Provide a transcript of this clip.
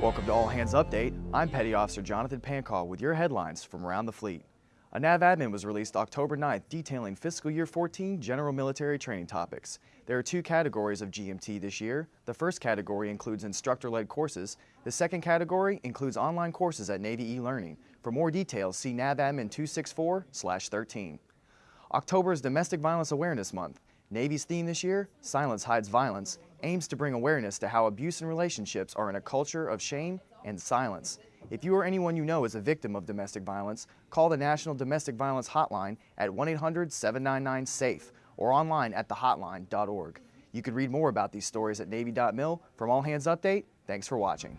Welcome to All Hands Update. I'm Petty Officer Jonathan Pancall with your headlines from around the fleet. A NAVADMIN was released October 9th detailing fiscal year 14 general military training topics. There are two categories of GMT this year. The first category includes instructor-led courses. The second category includes online courses at Navy e-learning. For more details, see NAVADMIN 264-13. October is Domestic Violence Awareness Month. Navy's theme this year, Silence Hides Violence, aims to bring awareness to how abuse and relationships are in a culture of shame and silence. If you or anyone you know is a victim of domestic violence, call the National Domestic Violence Hotline at 1-800-799-SAFE or online at thehotline.org. You can read more about these stories at Navy.mil. From All Hands Update, thanks for watching.